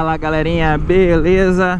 Fala galerinha, beleza?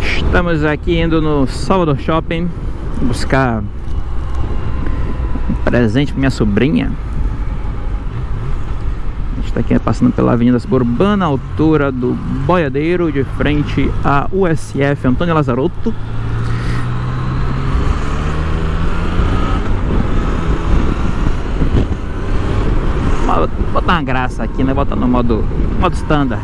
Estamos aqui indo no Salvador Shopping buscar um presente para minha sobrinha. A gente está aqui passando pela Avenida Suburbana, altura do Boiadeiro, de frente à USF Antônio Lazarotto. botar uma graça aqui, né? Botar no modo, modo standard.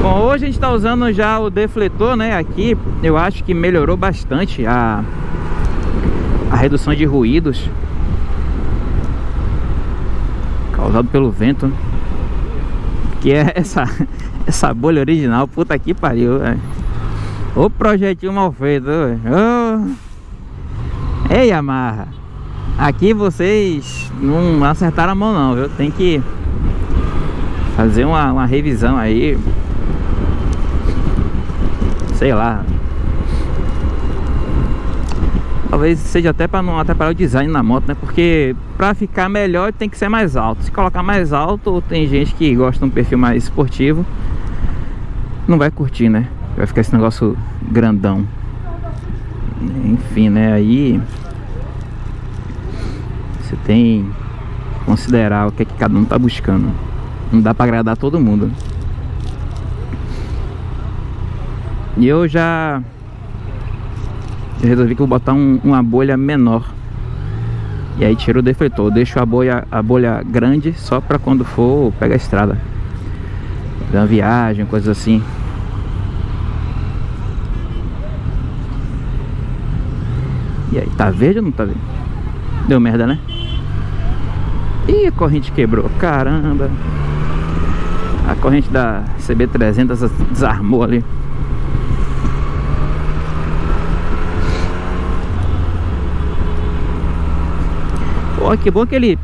Bom, hoje a gente está usando já o defletor, né? Aqui eu acho que melhorou bastante a, a redução de ruídos causado pelo vento. Que é essa, essa bolha original, puta que pariu, velho. O projetinho mal feito, oh. Ei, Yamaha Aqui vocês não acertaram a mão não, viu? Tem que fazer uma, uma revisão aí Sei lá Talvez seja até para não atrapalhar o design na moto, né? Porque para ficar melhor tem que ser mais alto Se colocar mais alto, tem gente que gosta de um perfil mais esportivo Não vai curtir, né? Vai ficar esse negócio grandão Enfim, né? Aí Você tem que considerar o que, é que cada um tá buscando. Não dá pra agradar todo mundo. E eu já eu resolvi que eu vou botar um, uma bolha menor. E aí tiro o defletor. Deixo a bolha, a bolha grande Só pra quando for pegar a estrada. Fazer uma viagem, coisas assim E aí, tá verde ou não tá verde? Deu merda, né? Ih, a corrente quebrou, caramba. A corrente da CB300 desarmou ali. Pô, que bom que ele,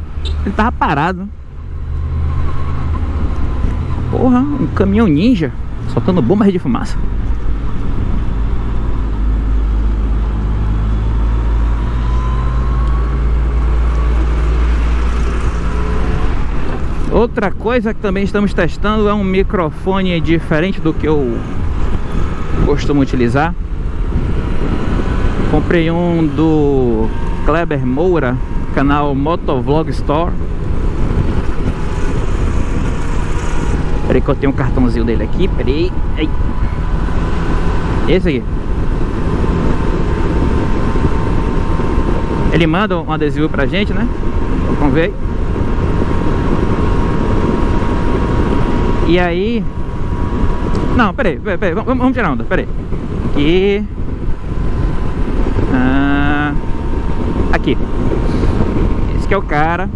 ele tava parado. Porra, um caminhão ninja Soltando bombas de fumaça Outra coisa que também estamos testando é um microfone diferente do que eu costumo utilizar. Comprei um do Kleber Moura, canal Motovlog Store. Peraí que eu tenho um cartãozinho dele aqui, peraí. Ei. Esse aqui. Ele manda um adesivo pra gente, né? Vamos ver. E aí... Não, peraí, peraí, peraí vamos, vamos tirar onda, peraí. Aqui... Ah, aqui. Esse que é o cara.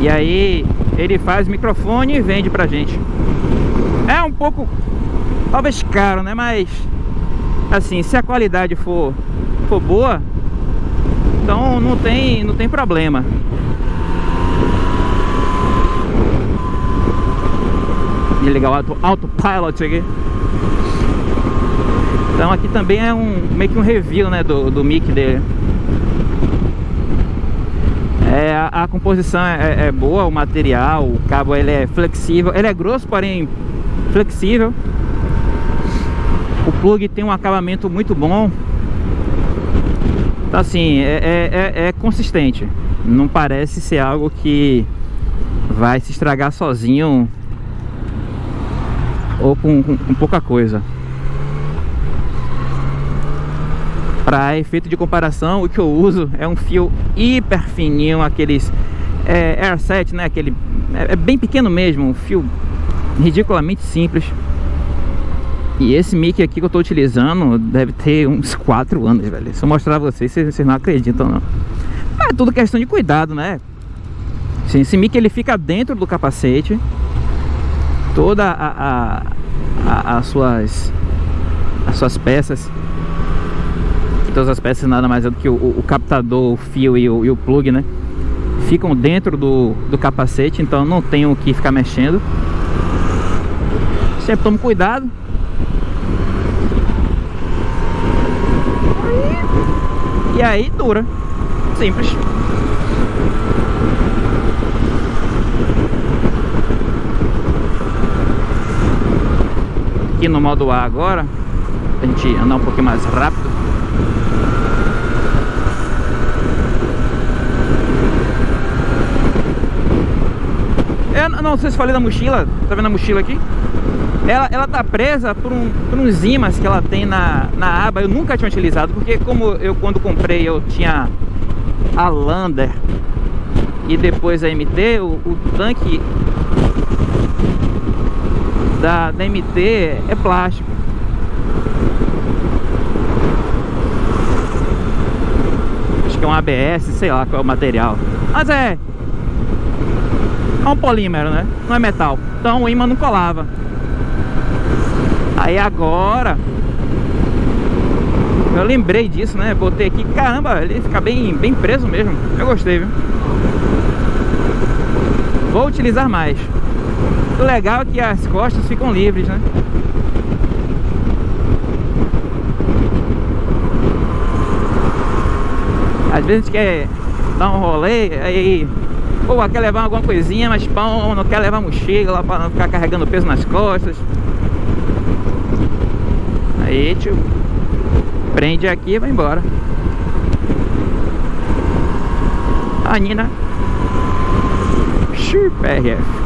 E aí ele faz microfone e vende pra gente. É um pouco, talvez caro, né? Mas, assim, se a qualidade for, for boa, então não tem, não tem problema. Ligar o auto, autopilot aqui. Então aqui também é um meio que um review né, do, do mic dele. É, a, a composição é, é, boa, o material, o cabo ele é flexível. Ele é grosso, porém flexível. O plug tem um acabamento muito bom. Então assim, é, é, é, é consistente. Não parece ser algo que vai se estragar sozinho ou com, com, com pouca coisa. Para efeito de comparação o que eu uso é um fio hiper fininho aqueles é, Air 7 né? Aquele é, é, bem pequeno mesmo um fio ridiculamente simples. E esse mic aqui que eu estou utilizando deve ter uns 4 anos velho. Se eu mostrar a vocês vocês, vocês não acreditam não. É tudo questão de cuidado né? Esse mic ele fica dentro do capacete toda a, a, a, as suas as suas peças todas as peças nada mais é do que o, o captador, o fio e o, e o, plug, né? Ficam dentro do, do capacete, então não tenho que ficar mexendo. Sempre tomo cuidado. E aí dura. Simples. Aqui no modo A agora, a gente andar um pouquinho mais rápido. Eu não sei se falei da mochila, tá vendo a mochila aqui? Ela, ela tá presa por, um, por uns ímãs que ela tem na, na aba Eu nunca tinha utilizado Porque como eu quando comprei eu tinha a Lander E depois a MT O, o tanque da, da MT é plástico Acho que é um ABS, sei lá qual é o material Mas é É um polímero, né? Não é metal Então o imã não colava Aí agora Eu lembrei disso, né? Botei aqui, caramba, ele fica bem, bem preso mesmo Eu gostei, viu? Vou utilizar mais Legal é que as costas ficam livres, né? Às vezes quer dar um rolê, aí Pô, quer levar alguma coisinha, mas pão, não quer levar mochila lá pra não ficar carregando peso nas costas. Aí, tio Prende aqui e vai embora. A Nina RF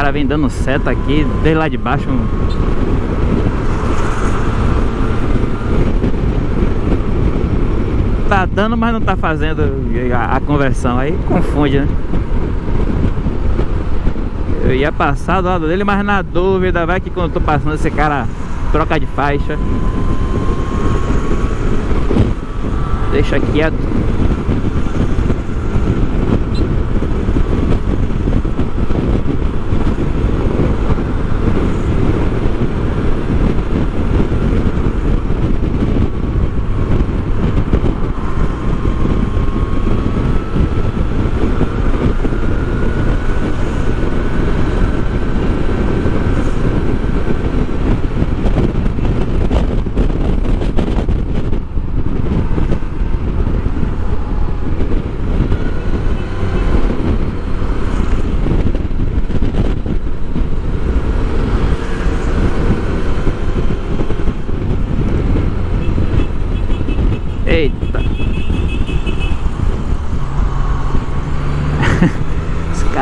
cara vem dando seta aqui, desde lá de baixo. Tá dando, mas não tá fazendo a, conversão. Aí confunde, né? Eu ia passar do lado dele, mas na dúvida, vai que quando eu tô passando esse cara troca de faixa. Deixa quieto.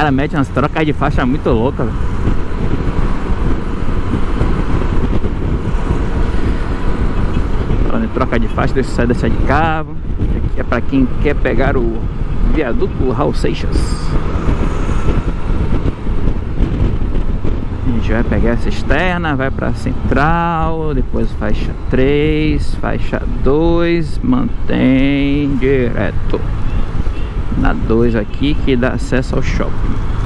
Cara mete umas trocas de faixa muito louca, Falando troca de faixa, deixa eu sair dessa de cabo. Aqui é pra quem quer pegar o viaduto Raul Seixas. A gente vai pegar essa externa, vai pra central, depois faixa 3, faixa 2, mantém direto na 2 aqui que dá acesso ao shopping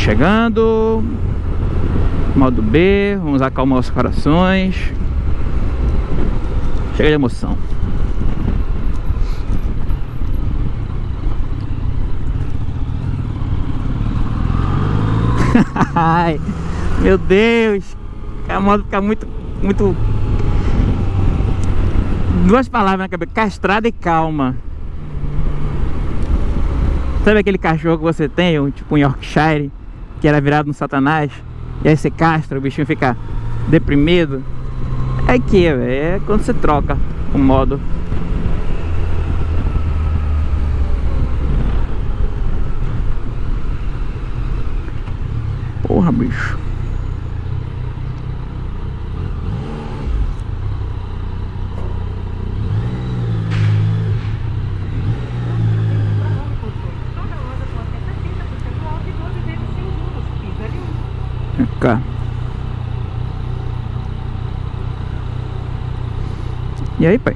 chegando. Modo B, vamos acalmar os corações. Chega de emoção. Ai, meu Deus. A moto fica muito, muito... Duas palavras na cabeça, castrada e calma. Sabe aquele cachorro que você tem, tipo um Yorkshire, que era virado no satanás? E aí você castra, o bichinho fica deprimido? É que, é quando você troca o modo. Porra, bicho. E aí, pai?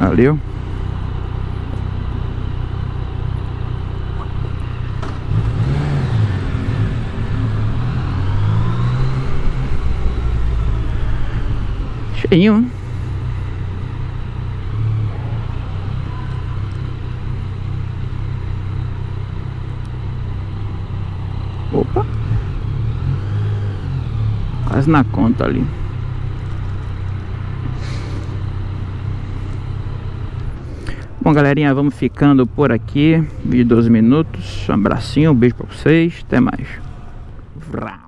Valeu. Cheinho. Opa. Quase na conta ali. Bom, galerinha, vamos ficando por aqui. Vídeo de 12 minutos. Um abracinho, um beijo pra vocês. Até mais. Vrau.